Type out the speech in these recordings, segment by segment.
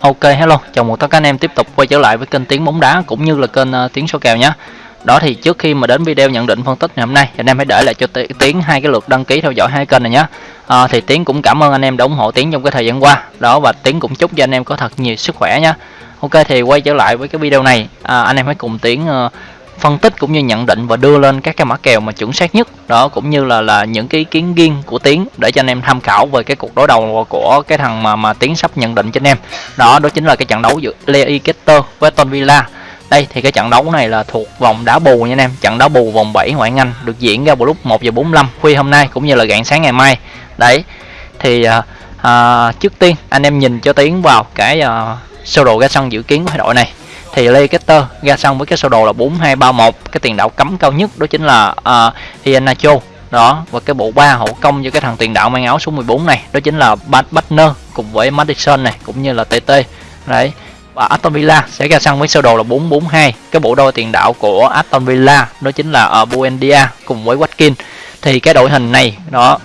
Ok hello, chào mừng tất cả anh em tiếp tục quay trở lại với kênh Tiếng bóng đá cũng như là kênh uh, Tiếng số kèo nhé. Đó thì trước khi mà đến video nhận định phân tích ngày hôm nay anh em hãy để lại cho Tiến hai cái lượt đăng ký theo dõi hai kênh này nhé. À, thì Tiến cũng cảm ơn anh em đã ủng hộ Tiến trong cái thời gian qua. Đó và Tiến cũng chúc cho anh em có thật nhiều sức khỏe nhé. Ok thì quay trở lại với cái video này, à, anh em hãy cùng Tiến uh, phân tích cũng như nhận định và đưa lên các cái mã kèo mà chuẩn xác nhất. Đó cũng như là là những cái ý kiến riêng của tiến để cho anh em tham khảo về cái cuộc đối đầu của cái thằng mà mà tiến sắp nhận định cho anh em. Đó đó chính là cái trận đấu giữa Leicester với Aston Villa. Đây thì cái trận đấu này là thuộc vòng đá bù nha anh em. Trận đá bù vòng 7 ngoại Anh được diễn ra vào lúc 1 giờ 45 khuya hôm nay cũng như là rạng sáng ngày mai. Đấy thì à, à, trước tiên anh em nhìn cho tiến vào cái à, sơ đồ ra sân dự kiến của đội này thì Leicester ra sân với cái sơ đồ là 4231 cái tiền đạo cấm cao nhất đó chính là à, uh, Iheanacho đó và cái bộ ba hậu công cho cái thằng tiền đạo mang áo số 14 này đó chính là Butner cùng với Madison này cũng như là TT đấy và Aston Villa sẽ ra sân với sơ đồ là 442 cái bộ đôi tiền đạo của Aston Villa đó chính là uh, Buendia cùng với Watkins thì cái đội hình này đó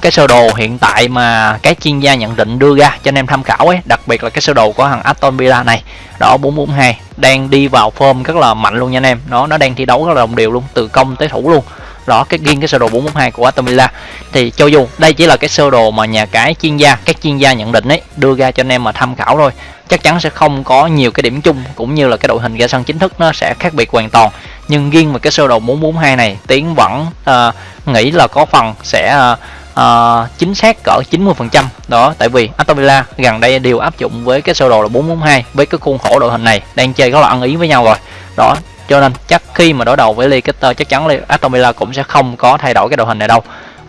cái sơ đồ hiện tại mà các chuyên gia nhận định đưa ra cho anh em tham khảo ấy, đặc biệt là cái sơ đồ của thằng Aston Villa này, đó 442 đang đi vào form rất là mạnh luôn nha anh em. Nó nó đang thi đấu rất là đồng đều luôn, từ công tới thủ luôn đó cái riêng cái sơ đồ 442 của Aston Villa. Thì cho dù đây chỉ là cái sơ đồ mà nhà cái chuyên gia các chuyên gia nhận định ấy đưa ra cho anh em mà tham khảo thôi. Chắc chắn sẽ không có nhiều cái điểm chung cũng như là cái đội hình ra sân chính thức nó sẽ khác biệt hoàn toàn. Nhưng riêng về cái sơ đồ 442 này tiến vẫn uh, nghĩ là có phần sẽ uh, uh, chính xác cỡ 90% đó tại vì Aston Villa gần đây đều áp dụng với cái sơ đồ là 442 với cái khuôn khổ đội hình này đang chơi rất là ăn ý với nhau rồi. Đó cho nên chắc khi mà đối đầu với Leicester chắc chắn Aston Villa cũng sẽ không có thay đổi cái đội hình này đâu.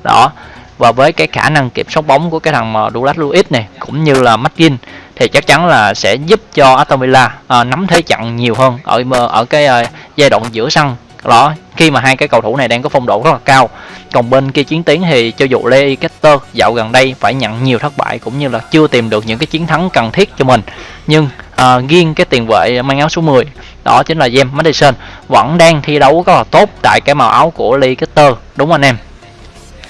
Đó. Và với cái khả năng kiểm soát bóng của cái thằng mà Douglas Lewis này cũng như là McGinn thì chắc chắn là sẽ giúp cho Aston Villa à, nắm thế trận nhiều hơn ở ở cái à, giai đoạn giữa sân. Đó. Khi mà hai cái cầu thủ này đang có phong độ rất là cao. Còn bên kia chiến tiến thì cho dù Leicester dạo gần đây phải nhận nhiều thất bại cũng như là chưa tìm được những cái chiến thắng cần thiết cho mình. Nhưng Ờ, à, riêng cái tiền vệ mang áo số 10 đó chính là James Madison. Vẫn đang thi đấu rất là tốt tại cái màu áo của Leicester. Đúng không anh em?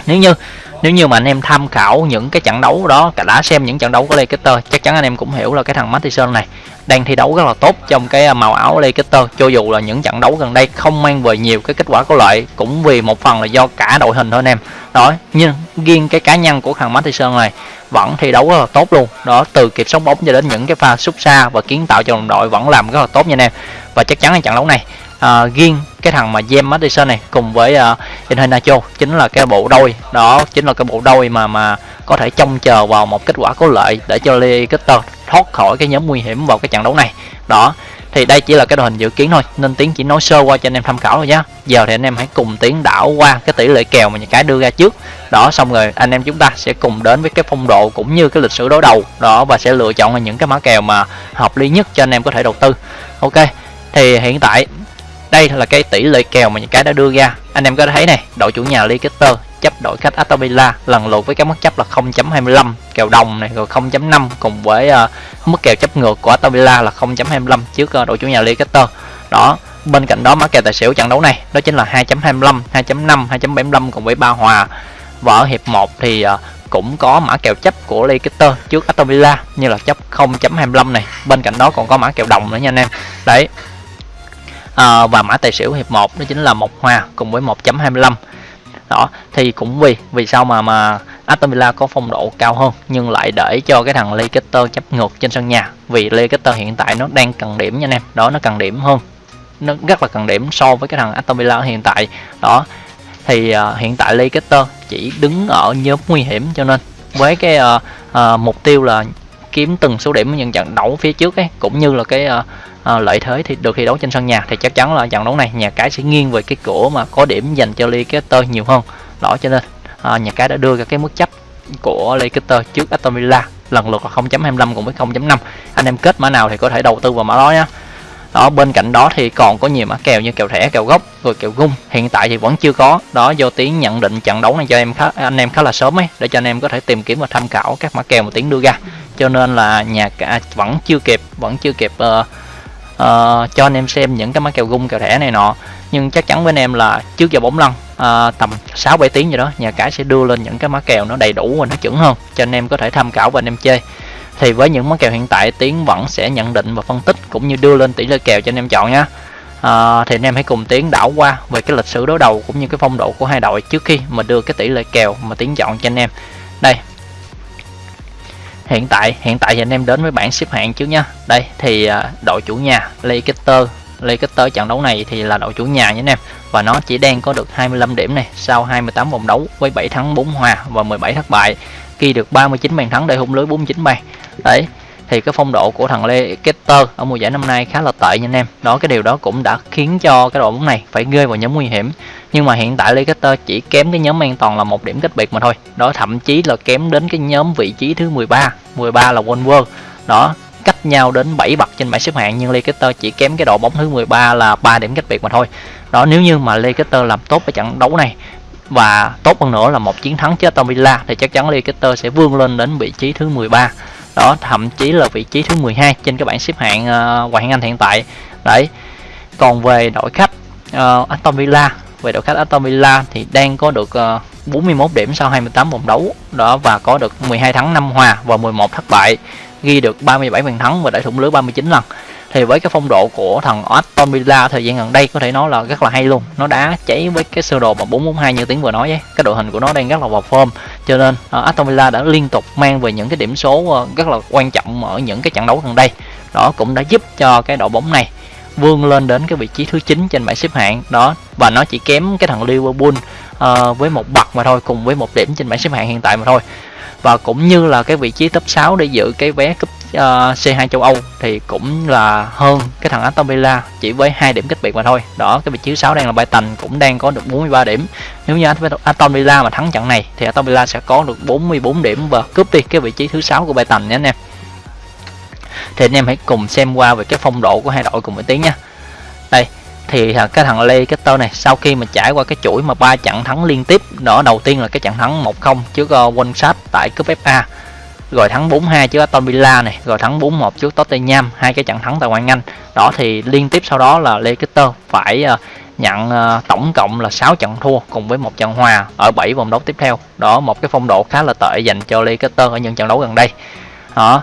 Nếu như nếu như mà anh em tham khảo những cái trận đấu đó cả đã xem những trận đấu của Leicester chắc chắn anh em cũng hiểu là cái thằng Matheson này đang thi đấu rất là tốt trong cái à, màu áo Leicester. Cho dù là những trận đấu gần đây không mang về nhiều cái kết quả có lợi cũng vì một phần là do cả đội hình thôi anh em. Đó nhưng riêng cái cá nhân của thằng Matheson này vẫn thi đấu rất là tốt luôn. Đó từ kịp sóng bóng cho đến những cái pha sút xa và kiến tạo cho đồng đội vẫn làm rất là tốt nha anh em. Và chắc chắn là trận đấu này à, riêng cái thằng mà James Madison này cùng với ờ, uh, Iheanacho chính là cái bộ đôi. Đó chính là cái bộ đôi mà mà có thể trông chờ vào một kết quả có lợi để cho Leicester thoát khỏi cái nhóm nguy hiểm vào cái trận đấu này. Đó thì đây chỉ là cái đội hình dự kiến thôi nên tiến chỉ nói sơ qua cho anh em tham khảo thôi nhá. Giờ thì anh em hãy cùng tiến đảo qua cái tỷ lệ kèo mà nhà cái đưa ra trước. Đó xong rồi anh em chúng ta sẽ cùng đến với cái phong độ cũng như cái lịch sử đối đầu. Đó và sẽ lựa chọn những cái mã kèo mà hợp lý nhất cho anh em có thể đầu tư. Ok thì hiện tại đây là cái tỷ lệ kèo mà những cái đã đưa ra. Anh em có thấy này đội chủ nhà Leicester chấp đội khách Aston Villa lần lượt với cái mức chấp là 0.25 kèo đồng này rồi 0.5 cùng với uh, mức kèo chấp ngược của Aston Villa là 0.25 trước uh, đội chủ nhà Leicester. Đó bên cạnh đó mã kèo tài xỉu trận đấu này đó chính là 2.25 2.5 2.75 cùng với ba hòa. Và ở hiệp 1 thì uh, cũng có mã kèo chấp của Leicester trước Aston Villa như là chấp 0.25 này. Bên cạnh đó còn có mã kèo đồng nữa nha anh em. Đấy à, và mã tài xỉu hiệp 1 đó chính là một hòa cùng với 1.25 đó thì cũng vì vì sao mà mà Aston Villa có phong độ cao hơn nhưng lại để cho cái thằng Leicester chấp ngược trên sân nhà vì Leicester hiện tại nó đang cần điểm nha anh em. Đó nó cần điểm hơn. Nó rất là cần điểm so với cái thằng Aston Villa hiện tại. Đó thì uh, hiện tại Leicester chỉ đứng ở nhóm nguy hiểm cho nên với cái uh, uh, mục tiêu là kiếm từng số điểm ở những trận đấu phía trước ấy cũng như là cái uh, à, lợi thế thì được thi đấu trên sân nhà thì chắc chắn là trận đấu này nhà cái sẽ nghiêng về cái cửa mà có điểm dành cho Leicester nhiều hơn. Đó cho nên à, nhà cái đã đưa ra cái mức chấp của Leicester trước Aston Villa lần lượt là 0.25 cùng với 0.5 anh em kết mã nào thì có thể đầu tư vào mã đó nhé đó bên cạnh đó thì còn có nhiều mã kèo như kèo thẻ kèo gốc rồi kèo gung hiện tại thì vẫn chưa có. Đó do tiếng nhận định trận đấu này cho em khá anh em khá là sớm ấy để cho anh em có thể tìm kiếm và tham khảo các mã kèo mà tiếng đưa ra. Cho nên là nhà cả vẫn chưa kịp vẫn chưa kịp uh, uh, cho anh em xem những cái mã kèo gung kèo thẻ này nọ. Nhưng chắc chắn với anh em là trước giờ bóng lăn uh, tầm 6 7 tiếng gì đó nhà cái sẽ đưa lên những cái mã kèo nó đầy đủ và nó chuẩn hơn cho anh em có thể tham khảo và anh em chơi. Thì với những món kèo hiện tại tiến vẫn sẽ nhận định và phân tích cũng như đưa lên tỷ lệ kèo cho anh em chọn nhé à, ờ, thì anh em hãy cùng tiến đảo qua về cái lịch sử đối đầu cũng như cái phong độ của hai đội trước khi mà đưa cái tỷ lệ kèo mà tiến chọn cho anh em. Đây hiện tại hiện tại thì anh em đến với bảng xếp hạng trước nha đây, thì à, đội chủ nhà Leicester. Leicester trận đấu này thì là đội chủ nhà nhé anh em. Và nó chỉ đang có được 25 điểm này, sau 28 vòng đấu với 7 thắng 4 hòa và 17 thất bại, ghi được 39 bàn thắng để hung lưới 49 bàn. Đấy thì cái phong độ của thằng Leicester ở mùa giải năm nay khá là tệ nha anh em. Đó, cái điều đó cũng đã khiến cho cái đội bóng này phải rơi vào nhóm nguy hiểm. Nhưng mà hiện tại Leicester chỉ kém cái nhóm an toàn là một điểm cách biệt mà thôi. Đó, thậm chí là kém đến cái nhóm vị trí thứ 13 13 là Wolves đó, cách nhau đến 7 bậc trên bảng xếp hạng, nhưng Leicester chỉ kém cái đội bóng thứ 13 là 3 điểm cách biệt mà thôi. Đó, nếu như mà Leicester làm tốt cái trận đấu này và tốt hơn nữa là một chiến thắng trước Aston Villa thì chắc chắn Leicester sẽ vươn lên đến vị trí thứ 13 đó thậm chí là vị trí thứ 12 trên các bảng xếp hạng uh, ngoại hạng Anh hiện tại. Đấy còn về đội khách uh, Aston Villa về đội khách Aston Villa thì đang có được ờ, uh, 41 điểm sau 28 vòng đấu đó và có được 12 thắng 5 hòa và 11 thất bại ghi được 37 bàn thắng và đã thủng lưới 39 lần. Thì với cái phong độ của thằng Aston Villa thời gian gần đây có thể nói là rất là hay luôn. Nó đã cháy với cái sơ đồ mà 442 như tiếng vừa nói ấy. Cái đội hình của nó đang rất là vào form. Cho nên uh, Aston Villa đã liên tục mang về những cái điểm số uh, rất là quan trọng ở những cái trận đấu gần đây. Đó cũng đã giúp cho cái đội bóng này vươn lên đến cái vị trí thứ 9 trên bảng xếp hạng. Đó và nó chỉ kém cái thằng Liverpool uh, với một bậc mà thôi cùng với một điểm trên bảng xếp hạng hiện tại mà thôi và cũng như là cái vị trí top 6 để giữ cái vé cúp ờ, uh, C2 châu Âu thì cũng là hơn cái thằng Aston Villa chỉ với hai điểm cách biệt mà thôi. Đó cái vị trí 6 đang là Brighton cũng đang có được 43 điểm. Nếu như Aston Villa mà thắng trận này thì Aston Villa sẽ có được 44 điểm và cướp đi cái vị trí thứ 6 của Brighton nhé anh em. Thì anh em hãy cùng xem qua về cái phong độ của hai đội cùng với tiếng nha thì à, cái thằng Leicester này sau khi mà trải qua cái chuỗi mà ba trận thắng liên tiếp đó đầu tiên là cái trận thắng 1-0 trước ờ, uh, One tại cúp FA rồi thắng 4-2 trước Aston Villa này rồi thắng 4-1 trước Tottenham hai cái trận thắng tại ngoại Anh. Đó thì liên tiếp sau đó là Leicester phải uh, nhận uh, tổng cộng là 6 trận thua cùng với một trận hòa ở 7 vòng đấu tiếp theo. Đó một cái phong độ khá là tệ dành cho Leicester ở những trận đấu gần đây. Đó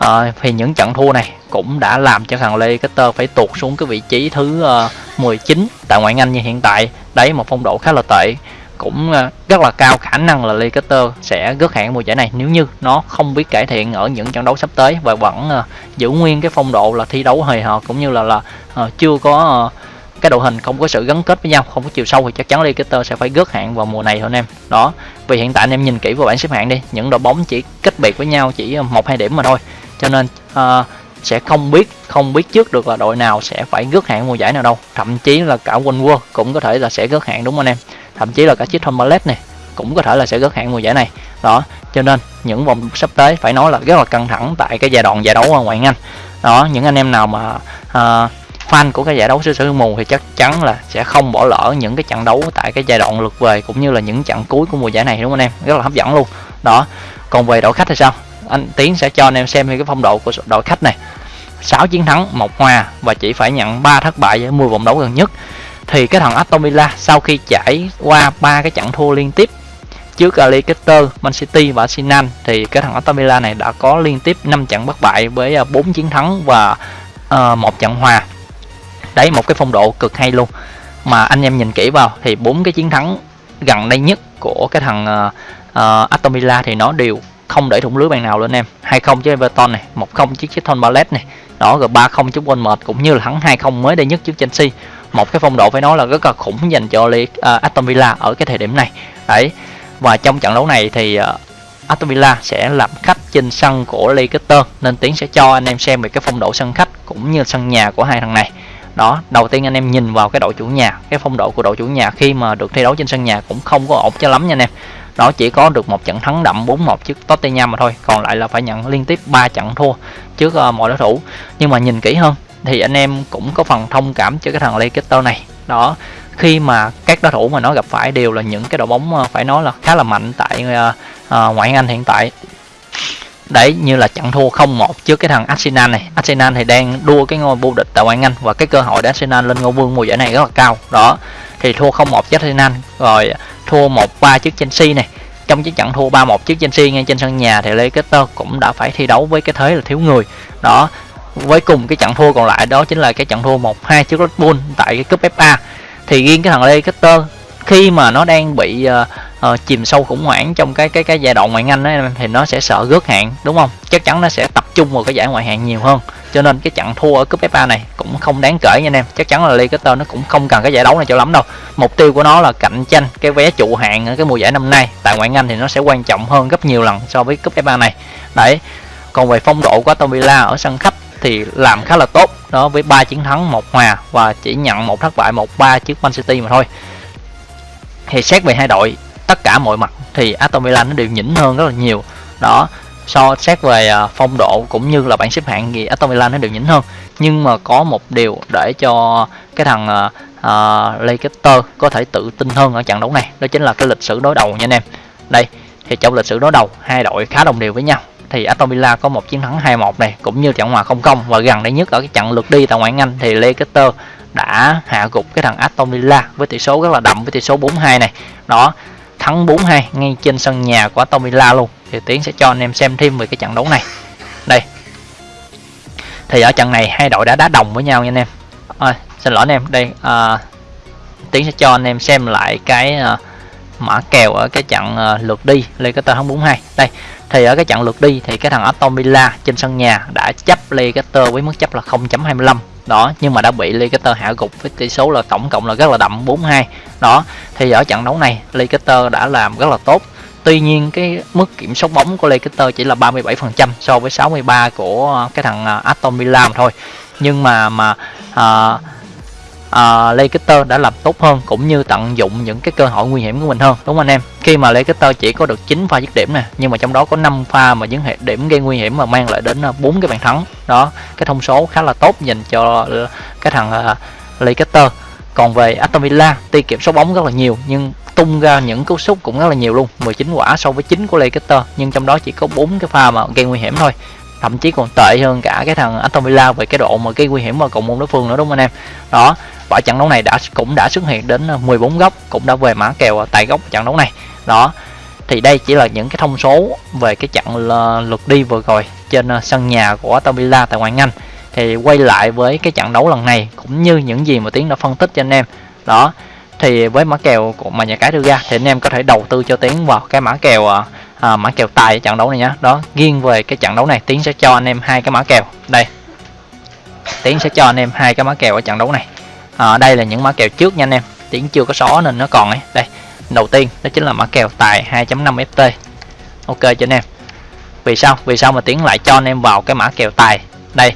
à, thì những trận thua này cũng đã làm cho thằng Leicester phải tụt xuống cái vị trí thứ ờ, uh, 19 tại ngoại Anh như hiện tại. Đấy một phong độ khá là tệ. Cũng ờ, rất là cao khả năng là Leicester sẽ rớt hạng mùa giải này nếu như nó không biết cải thiện ở những trận đấu sắp tới và vẫn uh, giữ nguyên cái phong độ là thi đấu hời hợt cũng như là là uh, chưa có uh, cái đội hình không có sự gắn kết với nhau không có chiều sâu thì chắc chắn Leicester sẽ phải rớt hạng vào mùa này thôi anh em. Đó vì hiện tại anh em nhìn kỹ vào bảng xếp hạng đi những đội bóng chỉ cách biệt với nhau chỉ một hai điểm mà thôi cho nên uh, sẽ không biết không biết trước được là đội nào sẽ phải rớt hạng mùa giải nào đâu. Thậm chí là cả quân World cũng có thể là sẽ rớt hạng đúng không anh em? Thậm chí là cả chiếc Tombalet này cũng có thể là sẽ rớt hạng mùa giải này. Đó cho nên những vòng sắp tới phải nói là rất là căng thẳng tại cái giai đoạn giải đấu ở ngoại Anh. Đó những anh em nào mà uh, fan của cái giải đấu xứ sở mù thì chắc chắn là sẽ không bỏ lỡ những cái trận đấu tại cái giai đoạn lượt về cũng như là những trận cuối của mùa giải này đúng không anh em? Rất là hấp dẫn luôn. Đó còn về đội khách thì sao? Anh Tiến sẽ cho anh em xem cái phong độ của đội khách này. 6 chiến thắng một hòa và chỉ phải nhận 3 thất bại ở 10 vòng đấu gần nhất. Thì cái thằng Aston Villa sau khi trải qua ba cái trận thua liên tiếp trước Leicester, Man City và Arsenal thì cái thằng Aston Villa này đã có liên tiếp 5 trận bất bại với à, 4 chiến thắng và à, một trận hòa. Đấy một cái phong độ cực hay luôn. Mà anh em nhìn kỹ vào thì bốn cái chiến thắng gần đây nhất của cái thằng uh, Aston Villa thì nó đều không để thủng lưới bàn nào luôn em. 2-0 trước Everton này 1-0 trước Crystal Palace này. Đó rồi 3-0 trước Bournemouth cũng như là thắng 2-0 mới đây nhất trước Chelsea. Một cái phong độ phải nói là rất là khủng dành cho uh, Aston Villa ở cái thời điểm này. Đấy và trong trận đấu này thì uh, Aston Villa sẽ làm khách trên sân của Leicester nên Tiến sẽ cho anh em xem về cái phong độ sân khách cũng như sân nhà của hai thằng này. Đó đầu tiên anh em nhìn vào cái đội chủ nhà cái phong độ của đội chủ nhà khi mà được thi đấu trên sân nhà cũng không có ổn cho lắm nha anh em đó chỉ có được một trận thắng đậm 4-1 trước Tottenham mà thôi còn lại là phải nhận liên tiếp 3 trận thua trước uh, mọi đối thủ. Nhưng mà nhìn kỹ hơn thì anh em cũng có phần thông cảm cho cái thằng Leicester này. Đó khi mà các đối thủ mà nó gặp phải đều là những cái đội bóng ờ, phải nói là khá là mạnh tại uh, uh, ngoại Anh hiện tại. Đấy như là trận thua 0-1 trước cái thằng Arsenal này. Arsenal thì đang đua cái ngôi vô địch tại ngoại Anh và cái cơ hội để Arsenal lên ngôi vương mùa giải này rất là cao. Đó thì thua 0-1 trước Arsenal. Rồi thua 1-3 trước Chelsea này. Trong cái trận thua 3-1 trước Chelsea ngay trên sân nhà thì Leicester cũng đã phải thi đấu với cái thế là thiếu người. Đó với cùng cái trận thua còn lại đó chính là cái trận thua 1-2 trước Liverpool tại cái cúp FA thì riêng cái thằng Leicester khi mà nó đang bị uh, uh, chìm sâu khủng hoảng trong cái cái cái giai đoạn ngoại hạng ấy thì nó sẽ sợ rớt hạng đúng không? Chắc chắn nó sẽ tập trung vào cái giải ngoại hạng nhiều hơn cho nên cái trận thua ở cúp FA này cũng không đáng kể nha anh em. Chắc chắn là Leicester nó cũng không cần cái giải đấu này cho lắm đâu. Mục tiêu của nó là cạnh tranh cái vé trụ hạng ở cái mùa giải năm nay. Tại ngoại hạng thì nó sẽ quan trọng hơn gấp nhiều lần so với cúp FA này. Đấy, còn về phong độ của Aston Villa ở sân khách thì làm khá là tốt. Đó, với ba chiến thắng, một hòa và chỉ nhận một thất bại, một ba trước Man City mà thôi. Thì xét về hai đội, tất cả mọi mặt thì Aston Villa nó đều nhỉnh hơn rất là nhiều. Đó so xét về à, phong độ cũng như là bảng xếp hạng thì Aston Villa nó đều nhỉnh hơn. Nhưng mà có một điều để cho cái thằng uh, Leicester có thể tự tin hơn ở trận đấu này đó chính là cái lịch sử đối đầu nha anh em. Đây thì trong lịch sử đối đầu hai đội khá đồng đều với nhau. Thì Aston Villa có một chiến thắng 2-1 này cũng như trận hòa không công và gần đây nhất ở cái trận lượt đi tại ngoại hạng Anh thì Leicester đã hạ gục cái thằng Aston Villa với tỷ số rất là đậm với tỷ số 4-2 này. Đó thắng 4-2 ngay trên sân nhà của Aston Villa luôn thì Tiến sẽ cho anh em xem thêm về cái trận đấu này. Đây. Thì ở trận này hai đội đã đá đồng với nhau nha anh em. À, xin lỗi anh em. Đây à, Tiến sẽ cho anh em xem lại cái à, mã kèo ở cái trận à, lượt đi Leicester thắng 4-2 đây thì ở cái trận lượt đi thì cái thằng Aston Villa trên sân nhà đã chấp Leicester với mức chấp là 0.25 đó nhưng mà đã bị Leicester hạ gục với tỷ số là tổng cộng là rất là đậm 4-2 đó thì ở trận đấu này Leicester đã làm rất là tốt tuy nhiên cái mức kiểm soát bóng của Leicester chỉ là 37% so với 63 của cái thằng à, Aston Villa mà thôi. Nhưng mà mà à, à, Leicester đã làm tốt hơn cũng như tận dụng những cái cơ hội nguy hiểm của mình hơn đúng không anh em? Khi mà Leicester chỉ có được 9 pha dứt điểm nè nhưng mà trong đó có 5 pha mà những hệ điểm gây nguy hiểm mà mang lại đến à, bốn cái bàn thắng. Đó cái thông số khá là tốt dành cho à, cái thằng uh, Leicester còn về Aston Villa tuy kiểm soát bóng rất là nhiều, nhưng tung ra những cú sút cũng rất là nhiều luôn 19 quả so với 9 của Leicester, nhưng trong đó chỉ có 4 cái pha mà gây nguy hiểm thôi. Thậm chí còn tệ hơn cả cái thằng Aston Villa về cái độ mà gây nguy hiểm vào cộng môn đối phương nữa đúng không anh em? Đó, và trận đấu này đã cũng đã xuất hiện đến ờ, 14 góc, cũng đã về mã kèo tại góc trận đấu này. Đó, thì đây chỉ là những cái thông số về cái trận ờ, lượt đi vừa rồi trên ờ, sân nhà của Aston Villa tại ngoại Anh thì quay lại với cái trận đấu lần này cũng như những gì mà Tiến đã phân tích cho anh em. Đó thì với mã kèo của mà nhà cái đưa ra thì anh em có thể đầu tư cho Tiến vào cái mã kèo à, à mã kèo tài trận đấu này nhá. Đó riêng về cái trận đấu này Tiến sẽ cho anh em hai cái mã kèo. Đây Tiến sẽ cho anh em hai cái mã kèo ở trận đấu này. À, đây là những mã kèo trước nha anh em. Tiến chưa có xóa nên nó còn ấy. Đây đầu tiên đó chính là mã kèo tài 2.5 ft ok cho anh em. Vì sao? Vì sao mà Tiến lại cho anh em vào cái mã kèo tài? Đây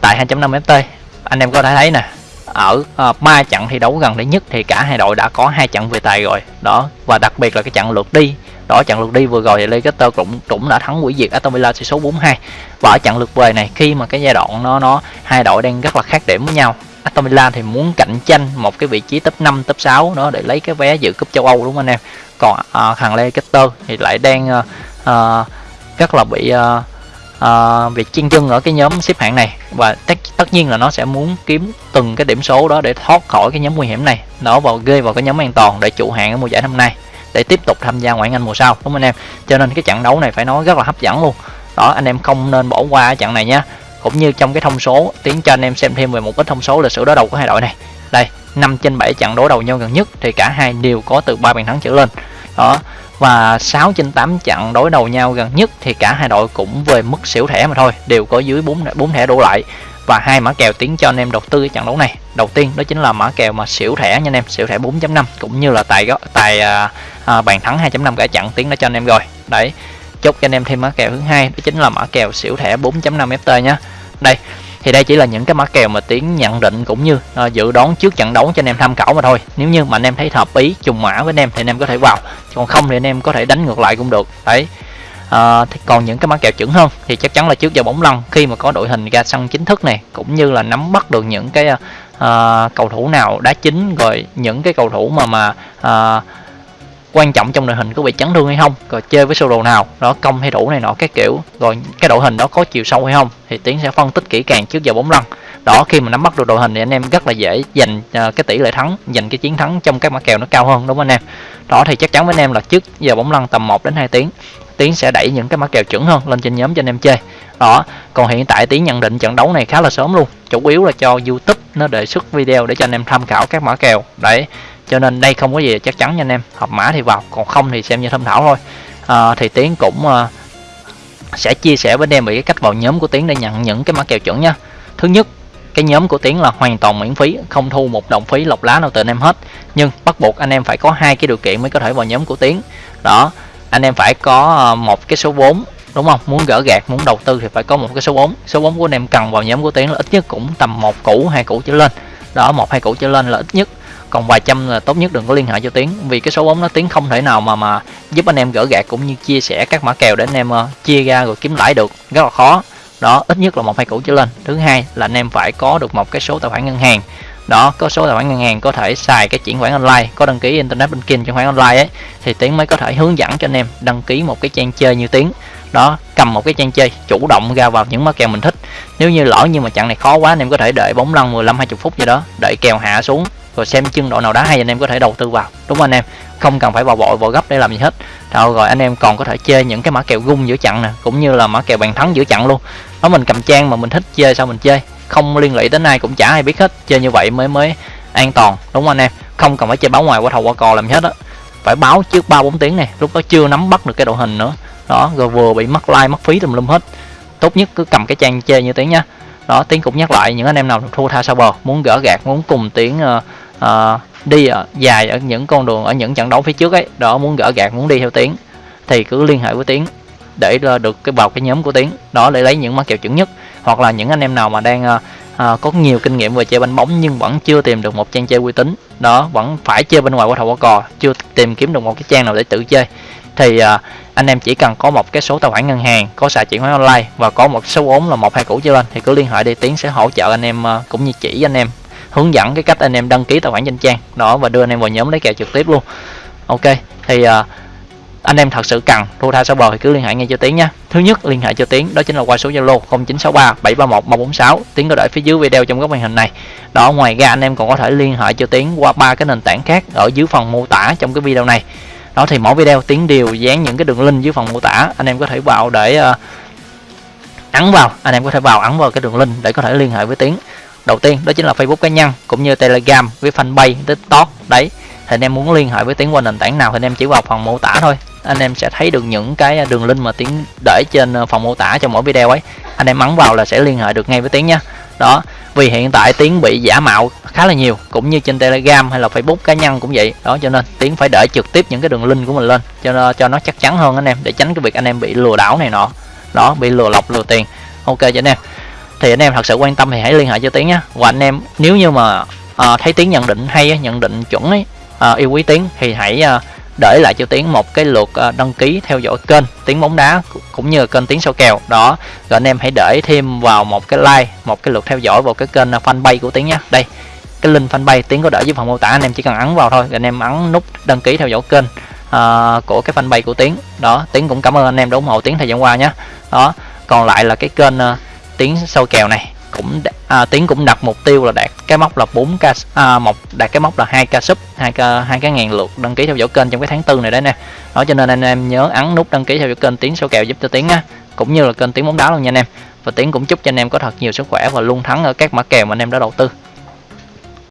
tại 2.5 ft. Anh em có thể thấy nè ở ờ, ba uh, trận thi đấu gần đây nhất thì cả hai đội đã có hai trận về tài rồi. Đó và đặc biệt là cái trận lượt đi. Đó trận lượt đi vừa rồi thì Leicester cũng cũng đã thắng hủy diệt Aston Villa tỷ số 42 và ở trận lượt về này khi mà cái giai đoạn nó nó hai đội đang rất là khác điểm với nhau Aston Villa thì muốn cạnh tranh một cái vị trí top 5 top 6 đó để lấy cái vé dự cúp châu Âu đúng không anh em? Còn uh, thằng Leicester thì lại đang uh, uh, rất là bị uh, uh, việc chiên chân ở cái nhóm xếp hạng này và tất, tất nhiên là nó sẽ muốn kiếm từng cái điểm số đó để thoát khỏi cái nhóm nguy hiểm này. Nó vào ghê vào cái nhóm an toàn để trụ hạng ở mùa giải năm nay để tiếp tục tham gia ngoại hạng Anh mùa sau đúng không anh em? Cho nên cái trận đấu này phải nói rất là hấp dẫn luôn. Đó anh em không nên bỏ qua trận này nhé cũng như trong cái thông số tiến cho anh em xem thêm về một ít thông số lịch sử đối đầu của hai đội này. Đây 5 trên 7 trận đối đầu nhau gần nhất thì cả hai đều có từ 3 bàn thắng trở lên. Đó và 6 trên 8 trận đối đầu nhau gần nhất thì cả hai đội cũng về mức xỉu thẻ mà thôi đều có dưới 4 4 thẻ đổ lại. Và hai mã kèo tiến cho anh em đầu tư cái trận đấu này. Đầu tiên đó chính là mã kèo mà xỉu thẻ nha anh em xỉu thẻ 4.5 cũng như là tài tài à, à, bàn thắng 2.5 cả trận tiến đã cho anh em rồi. Đấy chốt cho anh em thêm mã kèo thứ hai đó chính là mã kèo xỉu thẻ 4.5 ft nhá. Đây thì đây chỉ là những cái mã kèo mà tiến nhận định cũng như uh, dự đoán trước trận đấu cho anh em tham khảo mà thôi. Nếu như mà anh em thấy hợp ý trùng mã với anh em thì anh em có thể vào. Còn không thì anh em có thể đánh ngược lại cũng được. Đấy. À, thì còn những cái mã kèo chuẩn hơn thì chắc chắn là trước giờ bóng lăn khi mà có đội hình ra sân chính thức này cũng như là nắm bắt được những cái uh, cầu thủ nào đá chính rồi những cái cầu thủ mà mà uh, quan trọng trong đội hình có bị chấn thương hay không, rồi chơi với sơ đồ nào, đó, công hay đủ này nọ cái kiểu. Rồi cái đội hình đó có chiều sâu hay không thì tiến sẽ phân tích kỹ càng trước giờ bóng lăn đó, khi mà nắm bắt được đội hình thì anh em rất là dễ giành ờ, cái tỷ lệ thắng, giành cái chiến thắng trong các mã kèo nó cao hơn, đúng không anh em? Đó, thì chắc chắn với anh em là trước giờ bóng lăn tầm 1 đến 2 tiếng, tiến sẽ đẩy những cái mã kèo chuẩn hơn lên trên nhóm cho anh em chơi. Đó, còn hiện tại tiến nhận định trận đấu này khá là sớm luôn, chủ yếu là cho youtube nó đề xuất video để cho anh em tham khảo các mã kèo. Đấy cho nên đây không có gì chắc chắn nha anh em. Hợp mã thì vào còn không thì xem như tham khảo thôi. À, thì tiến cũng à, sẽ chia sẻ với anh em về cái cách vào nhóm của tiến để nhận những cái mã kèo chuẩn nha. Thứ nhất cái nhóm của tiến là hoàn toàn miễn phí không thu một đồng phí lọc lá nào từ anh em hết. Nhưng bắt buộc anh em phải có hai cái điều kiện mới có thể vào nhóm của tiến. Đó anh em phải có à, một cái số vốn đúng không? Muốn gỡ gạt muốn đầu tư thì phải có một cái số vốn. Số vốn của anh em cần vào nhóm của tiến là ít nhất cũng tầm một củ hai củ trở lên. Đó một hai củ trở lên là ít nhất còn vài trăm là tốt nhất đừng có liên hệ cho tiến vì cái số vốn nó tiến không thể nào mà mà giúp anh em gỡ gạt cũng như chia sẻ các mã kèo để anh em uh, chia ra rồi kiếm lãi được. Rất là khó. Đó ít nhất là một hai củ trở lên. Thứ hai là anh em phải có được một cái số tài khoản ngân hàng. Đó có số tài khoản ngân hàng có thể xài cái chuyển khoản online có đăng ký internet banking chuyển khoản online ấy thì tiến mới có thể hướng dẫn cho anh em đăng ký một cái trang chơi như tiến. Đó cầm một cái trang chơi chủ động ra vào những mã kèo mình thích. Nếu như lỡ nhưng mà chặng này khó quá anh em có thể đợi bóng lăn 15 20 phút gì đó đợi kèo hạ xuống rồi xem chân độ nào đá hay anh em có thể đầu tư vào. Đúng không anh em? Không cần phải vào vội vào gấp để làm gì hết. Rồi, rồi anh em còn có thể chơi những cái mã kèo gung giữa chặn nè cũng như là mã kèo bàn thắng giữa chặn luôn. Đó mình cầm trang mà mình thích chơi sao mình chơi không liên lụy đến ai cũng chả ai biết hết. Chơi như vậy mới mới an toàn. Đúng không anh em? Không cần phải chơi báo ngoài qua thầu qua cò làm hết á. Phải báo trước ba bốn tiếng này lúc đó chưa nắm bắt được cái độ hình nữa. Đó rồi vừa bị mất like mất phí tùm lum hết. Tốt nhất cứ cầm cái trang chơi như tiếng nha đó tiếng cũng nhắc lại những anh em nào thua tha sao bờ muốn gỡ gạt muốn cùng tiếng uh, uh, đi ở dài ở những con đường ở những trận đấu phía trước ấy đó muốn gỡ gạt muốn đi theo tiếng thì cứ liên hệ với tiếng để được cái vào cái nhóm của tiến đó để lấy những mã kèo chuẩn nhất hoặc là những anh em nào mà đang uh, uh, có nhiều kinh nghiệm về chơi banh bóng nhưng vẫn chưa tìm được một trang chơi uy tín đó vẫn phải chơi bên ngoài qua thầu qua cò chưa tìm kiếm được một cái trang nào để tự chơi thì uh, anh em chỉ cần có một cái số tài khoản ngân hàng có xài chuyển khoản online và có một số vốn là một hai củ trở lên thì cứ liên hệ đi tiến sẽ hỗ trợ anh em uh, cũng như chỉ anh em hướng dẫn cái cách anh em đăng ký tài khoản danh trang. Đó và đưa anh em vào nhóm lấy kèo trực tiếp luôn. Ok thì uh, anh em thật sự cần thu tha bờ thì cứ liên hệ ngay cho tiến nha thứ nhất liên hệ cho tiến đó chính là qua số zalo 0963 731 146 tiến có để phía dưới video trong góc màn hình này. Đó ngoài ra anh em còn có thể liên hệ cho tiến qua ba cái nền tảng khác ở dưới phần mô tả trong cái video này. Đó thì mỗi video tiến đều dán những cái đường link dưới phần mô tả. Anh em có thể vào để uh, ấn vào. Anh em có thể vào ấn vào cái đường link để có thể liên hệ với tiến đầu tiên, đó chính là facebook cá nhân, cũng như telegram với fanpage, tiktok. Đấy, thì anh em muốn liên hệ với tiến qua nền tảng nào thì anh em chỉ vào phần mô tả thôi. Anh em sẽ thấy được những cái à, đường link mà tiến để trên phòng phần mô tả trong mỗi video ấy. Anh em ấn vào là sẽ liên hệ được ngay với tiến nhé đó, vì hiện tại tiến bị giả mạo khá là nhiều, cũng như trên telegram hay là facebook cá nhân cũng vậy. Đó, cho nên tiến phải để trực tiếp những cái đường link của mình lên, cho nó cho nó chắc chắn hơn anh em, để tránh cái việc anh em bị lừa đảo này nọ. Đó, bị lừa lọc, lừa tiền. Ok, cho anh em thì anh em thật sự quan tâm thì hãy liên hệ cho tiến nhé. Và anh em nếu như mà à, thấy tiến nhận định hay nhận định chuẩn ấy à, yêu quý tiến thì hãy à, để lại cho tiến một cái lượt à, đăng ký theo dõi kênh tiến bóng đá cũng như kênh tiến sâu kèo. Đó rồi anh em hãy để thêm vào một cái like một cái lượt theo dõi vào cái kênh à, fanpage của tiến nhé. Đây cái link fanpage tiến có để dưới phần mô tả anh em chỉ cần ấn vào thôi rồi anh em ấn nút đăng ký theo dõi kênh à, của cái fanpage của tiến. Đó tiến cũng cảm ơn anh em đã ủng hộ tiến thời gian qua nhé. Đó còn lại là cái kênh à, tiến sâu kèo này cũng à, tiến cũng đặt mục tiêu là đạt cái mốc là 4 k à, một đạt cái mốc là 2 k sub 2 k 2 cái ngàn lượt đăng ký theo dõi kênh trong cái tháng tư này đấy nè. Đó cho nên anh em nhớ ấn nút đăng ký theo dõi kênh tiến số kèo giúp cho tiến á cũng như là kênh tiến bóng đá luôn nha anh em. Và tiến cũng chúc cho anh em có thật nhiều sức khỏe và luôn thắng ở các mã kèo mà anh em đã đầu tư.